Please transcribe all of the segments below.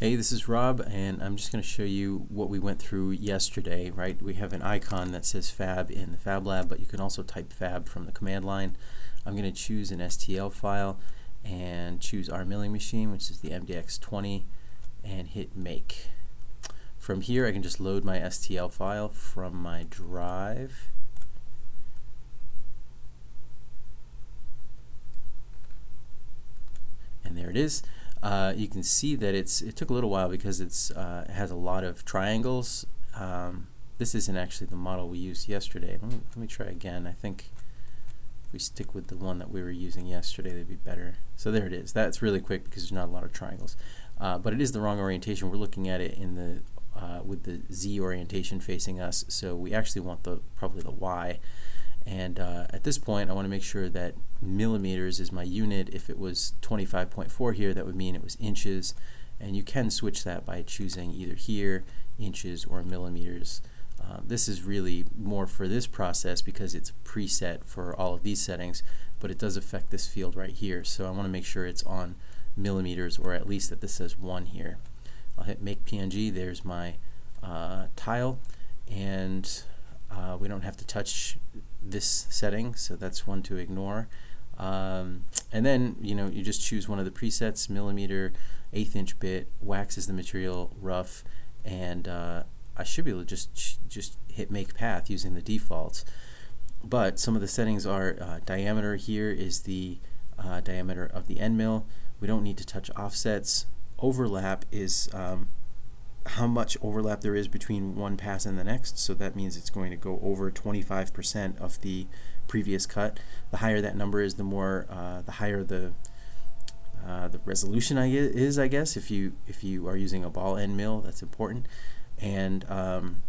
Hey, this is Rob, and I'm just going to show you what we went through yesterday, right? We have an icon that says fab in the Fab Lab, but you can also type fab from the command line. I'm going to choose an STL file and choose our milling machine, which is the MDX20, and hit make. From here, I can just load my STL file from my drive. And there it is. Uh, you can see that it's it took a little while because it's uh, it has a lot of triangles. Um, this isn't actually the model we used yesterday. Let me, let me try again. I think if we stick with the one that we were using yesterday, they'd be better. So there it is. That's really quick because there's not a lot of triangles. Uh, but it is the wrong orientation. We're looking at it in the uh, with the Z orientation facing us. So we actually want the probably the Y. And uh, at this point, I want to make sure that millimeters is my unit. If it was 25.4 here, that would mean it was inches. And you can switch that by choosing either here, inches, or millimeters. Uh, this is really more for this process because it's preset for all of these settings, but it does affect this field right here. So I want to make sure it's on millimeters, or at least that this says 1 here. I'll hit Make PNG. There's my uh, tile, and uh, we don't have to touch this setting, so that's one to ignore. Um, and then you know you just choose one of the presets, millimeter, eighth inch bit, wax is the material, rough, and uh, I should be able to just just hit make path using the defaults. But some of the settings are uh, diameter here is the uh, diameter of the end mill. We don't need to touch offsets. Overlap is um, how much overlap there is between one pass and the next. So that means it's going to go over 25% of the previous cut. The higher that number is, the more, uh, the higher the uh, the resolution I is, I guess. If you if you are using a ball end mill, that's important. And um,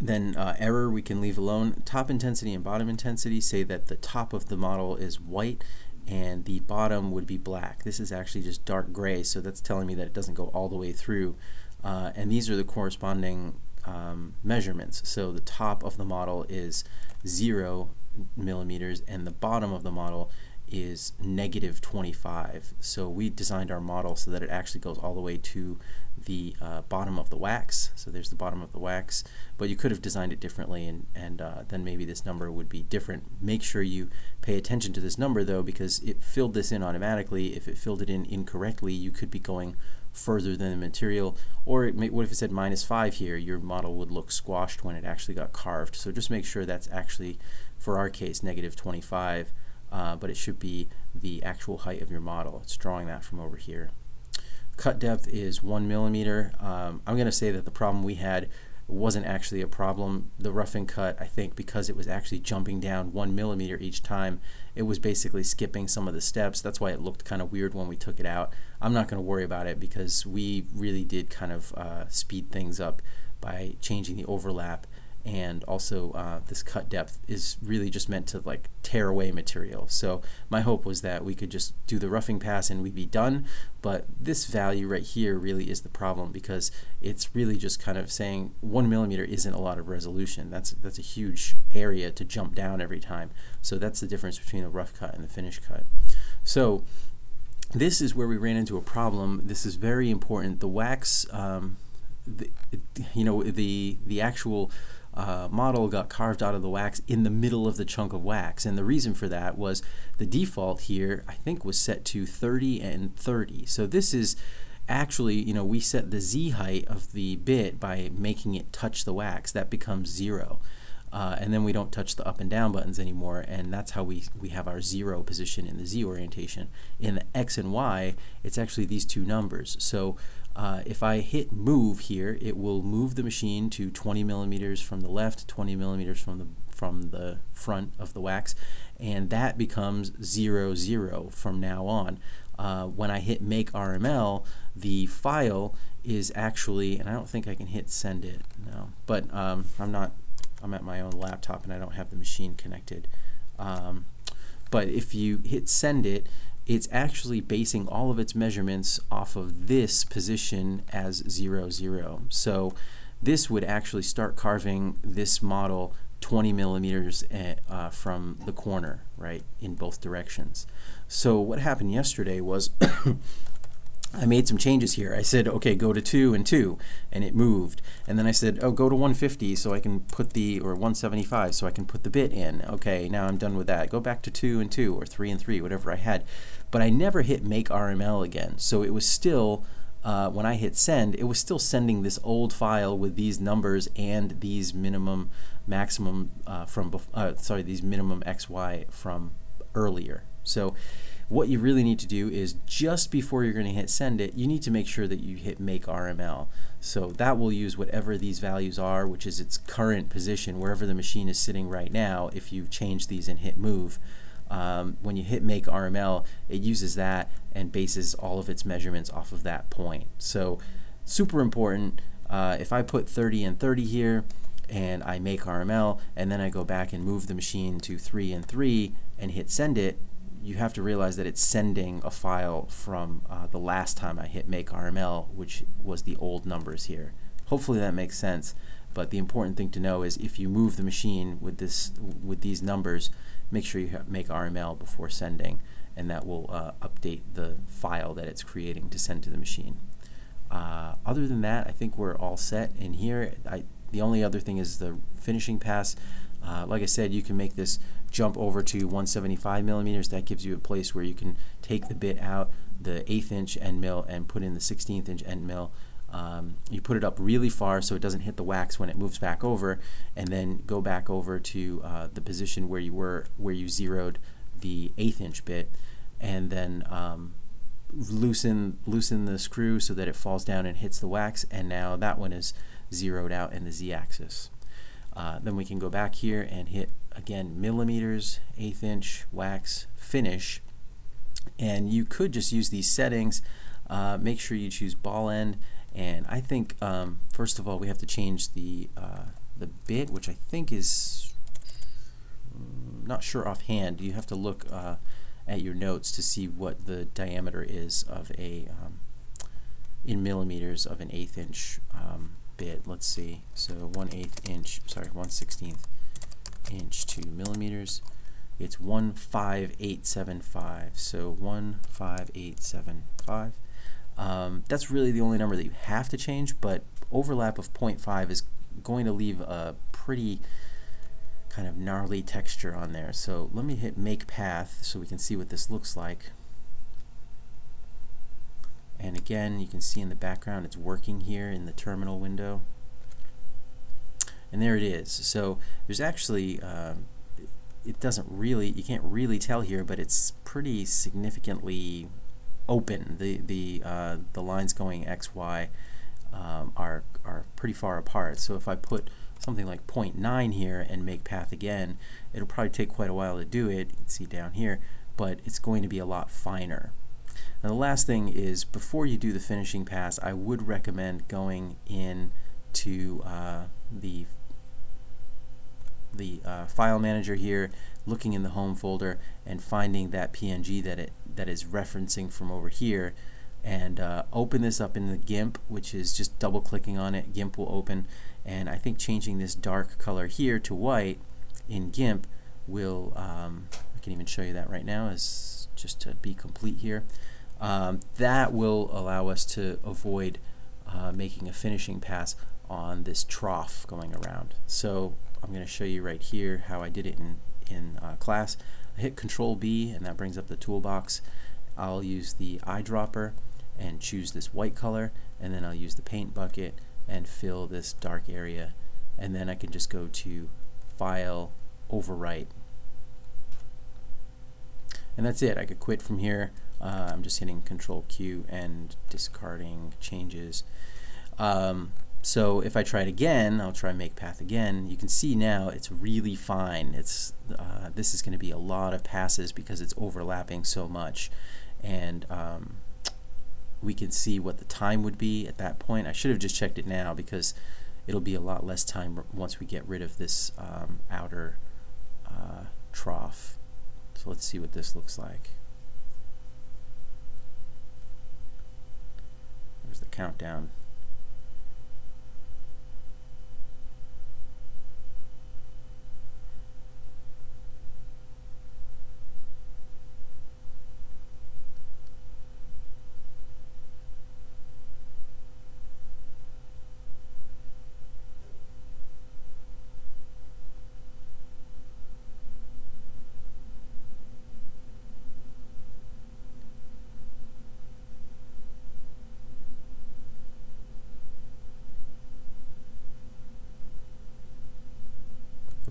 then uh, error we can leave alone. Top intensity and bottom intensity say that the top of the model is white and the bottom would be black. This is actually just dark gray, so that's telling me that it doesn't go all the way through. Uh, and these are the corresponding um, measurements. So the top of the model is zero millimeters and the bottom of the model is negative 25. So we designed our model so that it actually goes all the way to the uh, bottom of the wax. So there's the bottom of the wax. But you could have designed it differently and, and uh, then maybe this number would be different. Make sure you pay attention to this number though because it filled this in automatically. If it filled it in incorrectly, you could be going further than the material. Or may, what if it said minus 5 here? Your model would look squashed when it actually got carved. So just make sure that's actually, for our case, negative 25. Uh, but it should be the actual height of your model. It's drawing that from over here. Cut depth is one millimeter. Um, I'm going to say that the problem we had wasn't actually a problem. The roughing cut, I think, because it was actually jumping down one millimeter each time, it was basically skipping some of the steps. That's why it looked kind of weird when we took it out. I'm not going to worry about it because we really did kind of uh, speed things up by changing the overlap and also uh, this cut depth is really just meant to like tear away material. So my hope was that we could just do the roughing pass and we'd be done, but this value right here really is the problem because it's really just kind of saying one millimeter isn't a lot of resolution. That's, that's a huge area to jump down every time. So that's the difference between the rough cut and the finish cut. So this is where we ran into a problem. This is very important. The wax, um, the, you know, the, the actual uh, model got carved out of the wax in the middle of the chunk of wax. And the reason for that was the default here, I think, was set to 30 and 30. So this is actually, you know, we set the Z height of the bit by making it touch the wax. That becomes zero. Uh, and then we don't touch the up and down buttons anymore and that's how we, we have our zero position in the Z orientation. In the X and Y, it's actually these two numbers. So uh, if I hit move here, it will move the machine to 20 millimeters from the left, 20 millimeters from the from the front of the wax, and that becomes 0, 0 from now on. Uh, when I hit make RML, the file is actually, and I don't think I can hit send it, no, but um, I'm not, I'm at my own laptop and I don't have the machine connected. Um, but if you hit send it, it's actually basing all of its measurements off of this position as 0, 0. So this would actually start carving this model 20 millimeters eh, uh, from the corner, right, in both directions. So what happened yesterday was I made some changes here. I said, okay, go to 2 and 2, and it moved. And then I said, oh, go to 150 so I can put the, or 175 so I can put the bit in. Okay, now I'm done with that. Go back to 2 and 2, or 3 and 3, whatever I had. But I never hit make RML again. So it was still, uh, when I hit send, it was still sending this old file with these numbers and these minimum, maximum uh, from, uh, sorry, these minimum XY from earlier. So what you really need to do is just before you're going to hit send it, you need to make sure that you hit make RML. So that will use whatever these values are, which is its current position, wherever the machine is sitting right now, if you change these and hit move. Um, when you hit make RML, it uses that and bases all of its measurements off of that point. So super important. Uh, if I put 30 and 30 here, and I make RML, and then I go back and move the machine to 3 and 3 and hit send it, you have to realize that it's sending a file from uh, the last time I hit make RML, which was the old numbers here. Hopefully that makes sense. But the important thing to know is if you move the machine with this with these numbers, make sure you make RML before sending, and that will uh, update the file that it's creating to send to the machine. Uh, other than that, I think we're all set in here. I, the only other thing is the finishing pass. Uh, like I said, you can make this jump over to 175 millimeters. That gives you a place where you can take the bit out, the eighth inch end mill, and put in the 16th inch end mill. Um, you put it up really far so it doesn't hit the wax when it moves back over, and then go back over to uh, the position where you were, where you zeroed the eighth inch bit, and then um, loosen loosen the screw so that it falls down and hits the wax. And now that one is zeroed out in the z-axis. Uh, then we can go back here and hit again millimeters, eighth inch, wax, finish. And you could just use these settings. Uh, make sure you choose ball end. And I think um, first of all we have to change the uh, the bit, which I think is mm, not sure offhand. You have to look uh, at your notes to see what the diameter is of a um, in millimeters of an eighth inch um, bit. Let's see. So 1 8th inch, sorry, 1 16th inch to millimeters. It's 15875. So 15875. Um, that's really the only number that you have to change, but overlap of 0.5 is going to leave a pretty kind of gnarly texture on there. So let me hit make path so we can see what this looks like. And again, you can see in the background it's working here in the terminal window. And there it is. So there's actually, uh, it doesn't really, you can't really tell here, but it's pretty significantly open. The, the, uh, the lines going X, Y um, are, are pretty far apart. So if I put something like 0.9 here and make path again, it'll probably take quite a while to do it. You can see down here, but it's going to be a lot finer. Now the last thing is before you do the finishing pass, I would recommend going in to uh, the the uh, file manager here, looking in the home folder and finding that PNG that it that is referencing from over here. And uh, open this up in the GIMP which is just double clicking on it. GIMP will open. And I think changing this dark color here to white in GIMP will um, I can even show you that right now as just to be complete here. Um, that will allow us to avoid uh, making a finishing pass on this trough going around. So I'm going to show you right here how I did it in, in uh, class. I hit Control B and that brings up the toolbox. I'll use the eyedropper and choose this white color and then I'll use the paint bucket and fill this dark area and then I can just go to File, Overwrite and that's it. I could quit from here uh, I'm just hitting Control Q and discarding changes. Um, so if I try it again, I'll try make path again. You can see now it's really fine. It's uh, this is going to be a lot of passes because it's overlapping so much, and um, we can see what the time would be at that point. I should have just checked it now because it'll be a lot less time once we get rid of this um, outer uh, trough. So let's see what this looks like. There's the countdown.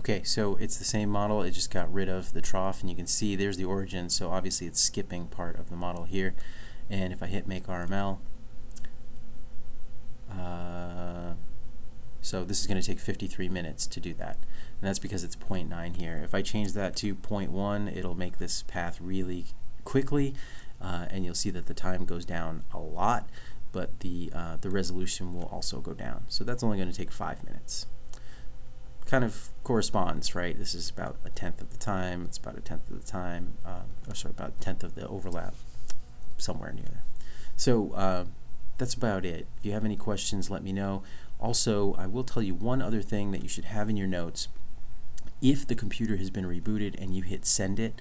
Okay, so it's the same model, it just got rid of the trough, and you can see there's the origin, so obviously it's skipping part of the model here. And if I hit make RML, uh, so this is going to take 53 minutes to do that. And that's because it's 0.9 here. If I change that to 0.1, it'll make this path really quickly, uh, and you'll see that the time goes down a lot, but the, uh, the resolution will also go down. So that's only going to take five minutes kind of corresponds, right? This is about a tenth of the time. It's about a tenth of the time, um, or sorry, about a tenth of the overlap, somewhere near there. So uh, that's about it. If you have any questions, let me know. Also, I will tell you one other thing that you should have in your notes. If the computer has been rebooted and you hit send it,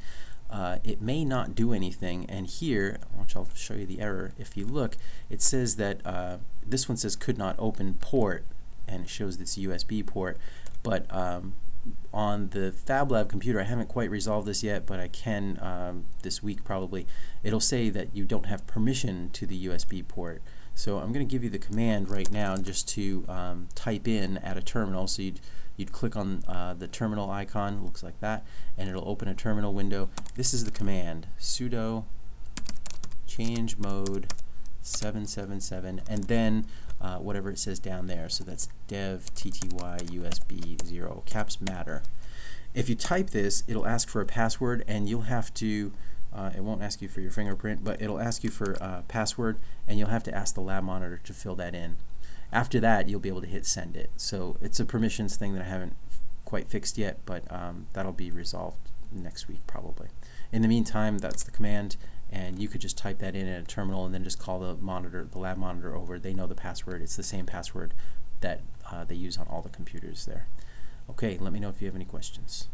uh, it may not do anything. And here, which I'll show you the error. If you look, it says that uh, this one says could not open port, and it shows this USB port but um, on the FabLab computer, I haven't quite resolved this yet, but I can um, this week probably. It'll say that you don't have permission to the USB port. So I'm going to give you the command right now just to um, type in at a terminal. So you'd, you'd click on uh, the terminal icon, looks like that, and it'll open a terminal window. This is the command, sudo change mode 777, and then uh, whatever it says down there. So that's dev tty usb 0 caps matter. If you type this, it'll ask for a password, and you'll have to. Uh, it won't ask you for your fingerprint, but it'll ask you for a password, and you'll have to ask the lab monitor to fill that in. After that, you'll be able to hit send it. So it's a permissions thing that I haven't quite fixed yet, but um, that'll be resolved next week probably. In the meantime, that's the command, and you could just type that in at a terminal and then just call the monitor, the lab monitor over. They know the password. It's the same password that uh, they use on all the computers there. Okay, let me know if you have any questions.